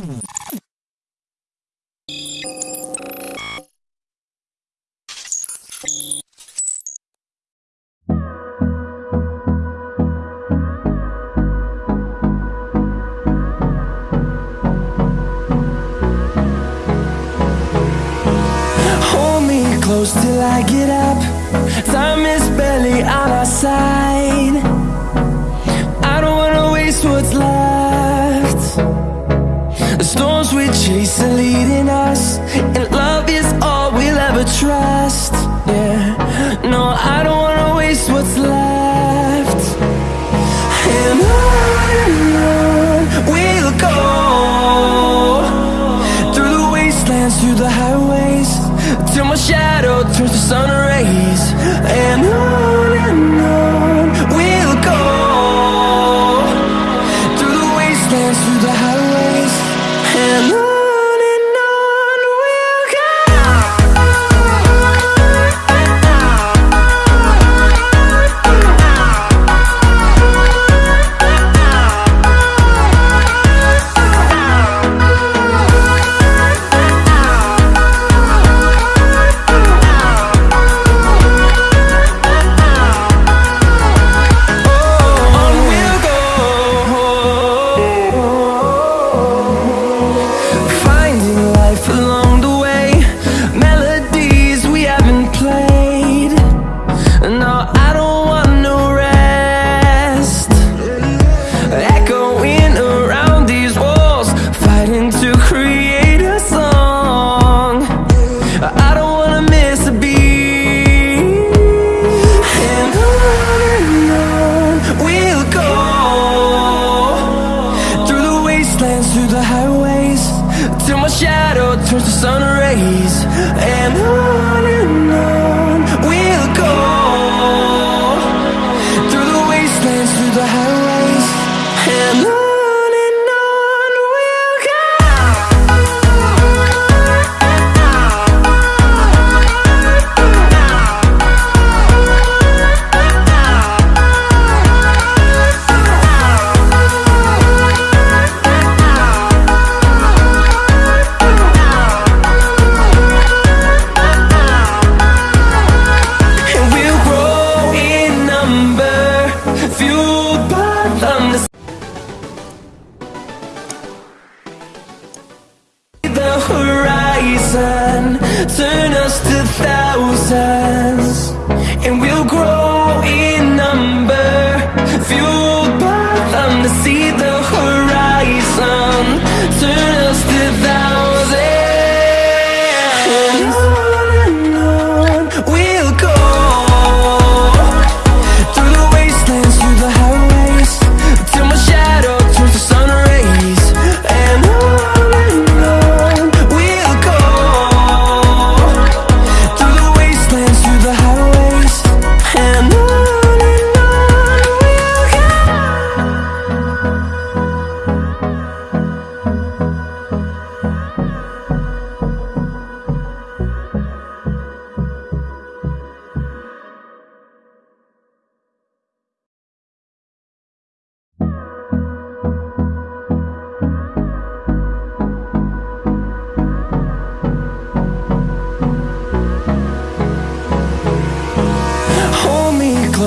Hold me close till I get up. rest, yeah. No, I don't wanna waste what's left. And on we'll go Through the wastelands, through the highways Till my shadow turns to sun rays. And on and we'll grow.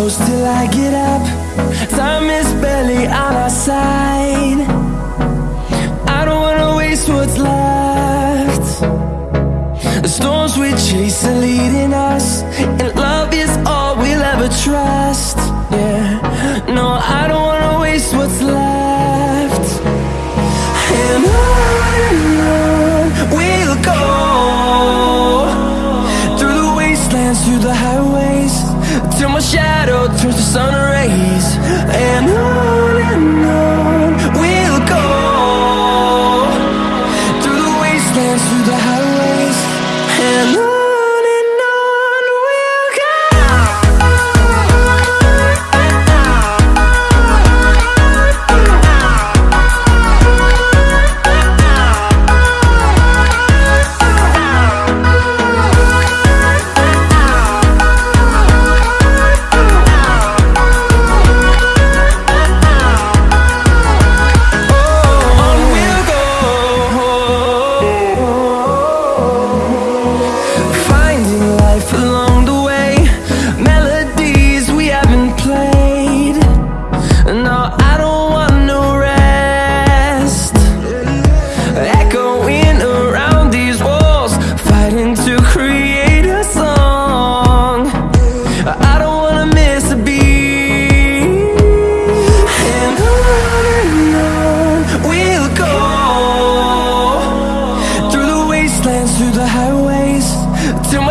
close till I get up. Time is barely on our side. I don't wanna waste what's left. The storms we chase are leading us And love is all we'll ever trust. Yeah, no, I don't wanna waste what's left.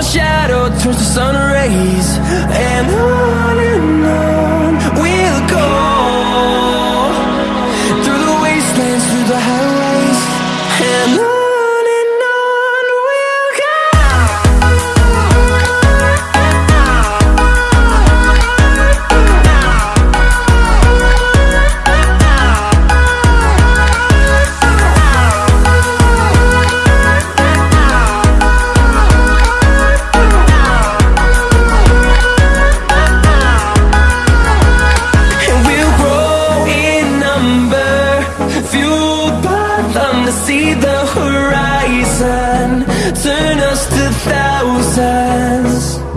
shadow turns to sun rays. And fueled by them to see the horizon Turn us to thousands.